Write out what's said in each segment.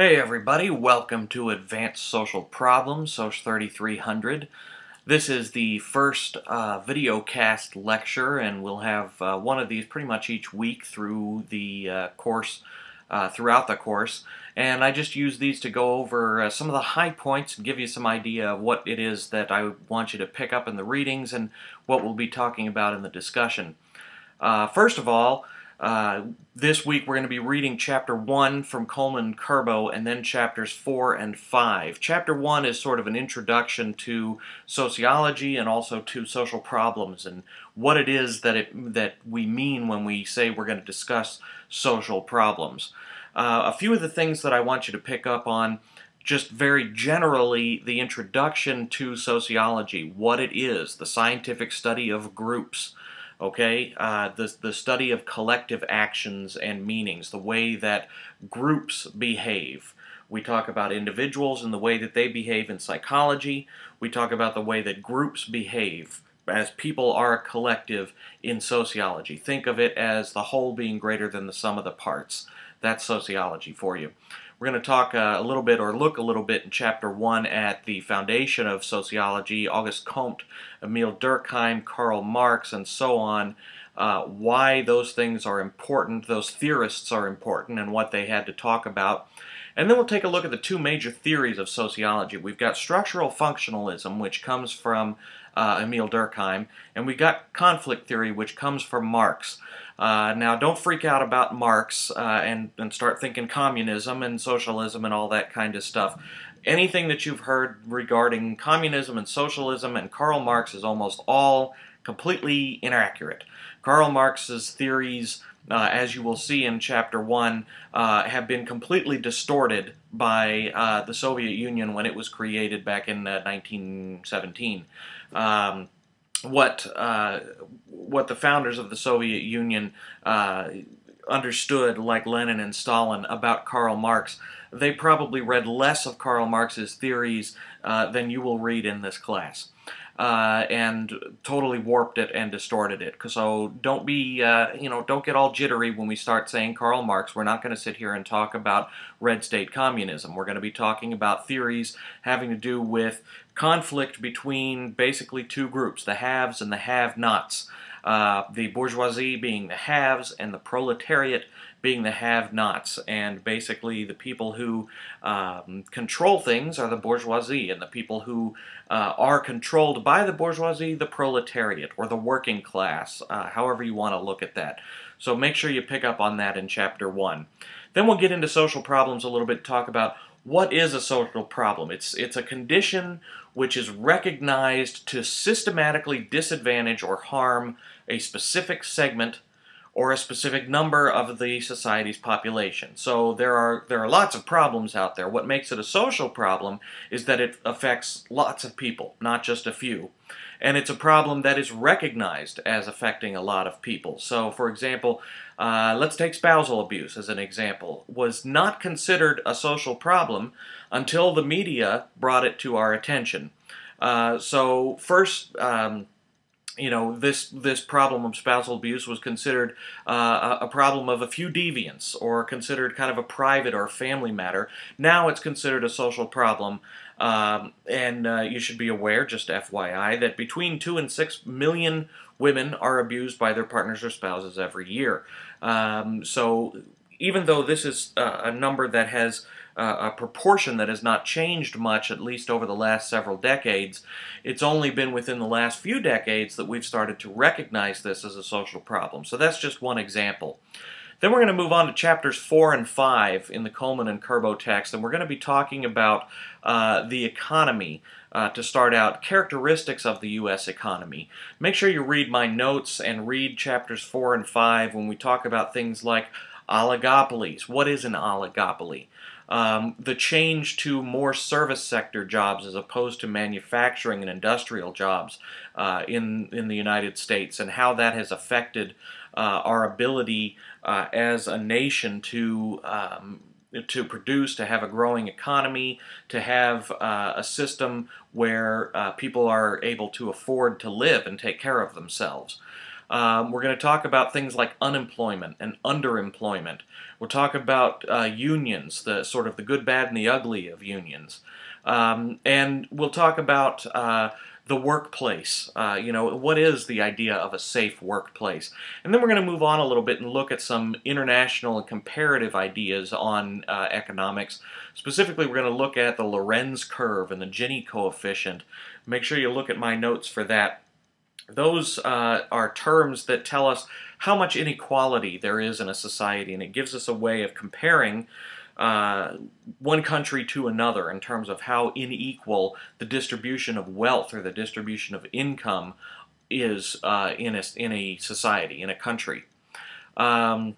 Hey everybody, welcome to Advanced Social Problems, SOC 3300. This is the first uh, video cast lecture and we'll have uh, one of these pretty much each week through the uh, course, uh, throughout the course. And I just use these to go over uh, some of the high points and give you some idea of what it is that I want you to pick up in the readings and what we'll be talking about in the discussion. Uh, first of all, uh, this week we're going to be reading chapter 1 from Coleman Kerbo and then chapters 4 and 5. Chapter 1 is sort of an introduction to sociology and also to social problems and what it is that, it, that we mean when we say we're going to discuss social problems. Uh, a few of the things that I want you to pick up on just very generally the introduction to sociology, what it is, the scientific study of groups, okay? Uh, the, the study of collective actions and meanings, the way that groups behave. We talk about individuals and the way that they behave in psychology. We talk about the way that groups behave as people are a collective in sociology. Think of it as the whole being greater than the sum of the parts. That's sociology for you. We're going to talk uh, a little bit or look a little bit in Chapter 1 at the foundation of sociology, August Comte, Emile Durkheim, Karl Marx, and so on, uh, why those things are important, those theorists are important, and what they had to talk about. And then we'll take a look at the two major theories of sociology. We've got structural functionalism, which comes from uh, Emile Durkheim, and we got conflict theory, which comes from Marx. Uh, now, don't freak out about Marx uh, and, and start thinking communism and socialism and all that kind of stuff. Anything that you've heard regarding communism and socialism and Karl Marx is almost all completely inaccurate. Karl Marx's theories, uh, as you will see in Chapter 1, uh, have been completely distorted by uh, the Soviet Union when it was created back in 1917. Um, what uh, what the founders of the Soviet Union uh, understood, like Lenin and Stalin, about Karl Marx, they probably read less of Karl Marx's theories uh, than you will read in this class. Uh, and totally warped it and distorted it. So don't be, uh, you know, don't get all jittery when we start saying Karl Marx. We're not going to sit here and talk about red state communism. We're going to be talking about theories having to do with conflict between basically two groups, the haves and the have-nots. Uh, the bourgeoisie being the haves and the proletariat being the have-nots. And basically the people who um, control things are the bourgeoisie, and the people who uh, are controlled by the bourgeoisie, the proletariat, or the working class, uh, however you want to look at that. So make sure you pick up on that in Chapter 1. Then we'll get into social problems a little bit, talk about what is a social problem? It's, it's a condition which is recognized to systematically disadvantage or harm a specific segment or a specific number of the society's population. So there are there are lots of problems out there. What makes it a social problem is that it affects lots of people, not just a few. And it's a problem that is recognized as affecting a lot of people. So for example, uh, let's take spousal abuse as an example, was not considered a social problem until the media brought it to our attention. Uh, so first, um, you know, this this problem of spousal abuse was considered uh, a problem of a few deviants, or considered kind of a private or family matter. Now it's considered a social problem, um, and uh, you should be aware, just FYI, that between two and six million women are abused by their partners or spouses every year. Um, so even though this is a number that has uh, a proportion that has not changed much, at least over the last several decades, it's only been within the last few decades that we've started to recognize this as a social problem. So that's just one example. Then we're going to move on to chapters 4 and 5 in the Coleman and Kerbo text, and we're going to be talking about uh, the economy uh, to start out, characteristics of the U.S. economy. Make sure you read my notes and read chapters 4 and 5 when we talk about things like oligopolies. What is an oligopoly? Um, the change to more service sector jobs as opposed to manufacturing and industrial jobs uh, in, in the United States and how that has affected uh, our ability uh, as a nation to um, to produce, to have a growing economy, to have uh, a system where uh, people are able to afford to live and take care of themselves. Um, we're going to talk about things like unemployment and underemployment. We'll talk about uh, unions, the sort of the good, bad, and the ugly of unions. Um, and we'll talk about uh, the workplace. Uh, you know, what is the idea of a safe workplace? And then we're going to move on a little bit and look at some international and comparative ideas on uh, economics. Specifically, we're going to look at the Lorenz curve and the Gini coefficient. Make sure you look at my notes for that. Those uh, are terms that tell us how much inequality there is in a society, and it gives us a way of comparing uh, one country to another in terms of how unequal the distribution of wealth or the distribution of income is uh, in, a, in a society, in a country. Um,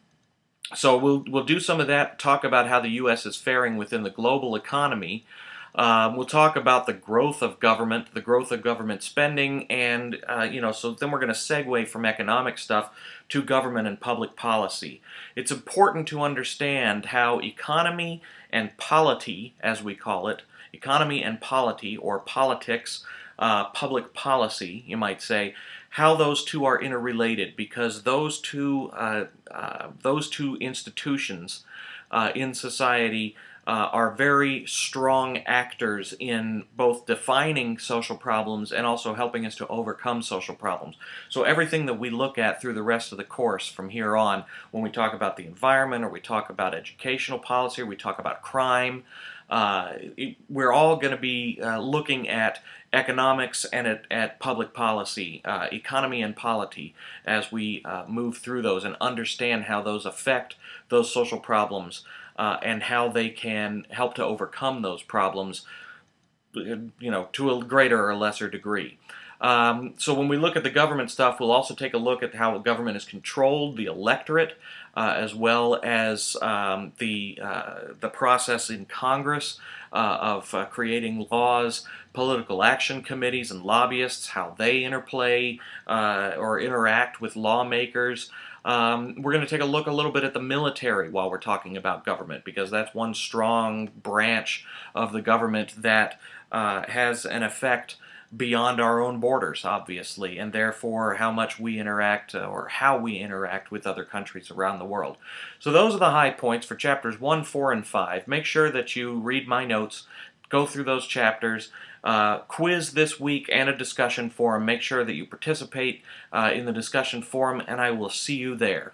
so we'll, we'll do some of that, talk about how the U.S. is faring within the global economy, um, we'll talk about the growth of government, the growth of government spending, and, uh, you know, so then we're going to segue from economic stuff to government and public policy. It's important to understand how economy and polity, as we call it, economy and polity, or politics, uh, public policy, you might say, how those two are interrelated because those two, uh, uh those two institutions uh, in society uh, are very strong actors in both defining social problems and also helping us to overcome social problems. So everything that we look at through the rest of the course from here on, when we talk about the environment or we talk about educational policy or we talk about crime, uh, it, we're all going to be uh, looking at economics and at, at public policy, uh, economy and polity, as we uh, move through those and understand how those affect those social problems uh, and how they can help to overcome those problems, you know, to a greater or lesser degree. Um, so when we look at the government stuff, we'll also take a look at how government is controlled, the electorate, uh, as well as um, the uh, the process in Congress uh, of uh, creating laws, political action committees, and lobbyists, how they interplay uh, or interact with lawmakers. Um, we're going to take a look a little bit at the military while we're talking about government because that's one strong branch of the government that uh, has an effect beyond our own borders, obviously, and therefore how much we interact uh, or how we interact with other countries around the world. So those are the high points for chapters 1, 4, and 5. Make sure that you read my notes, go through those chapters, uh, quiz this week and a discussion forum. Make sure that you participate uh, in the discussion forum, and I will see you there.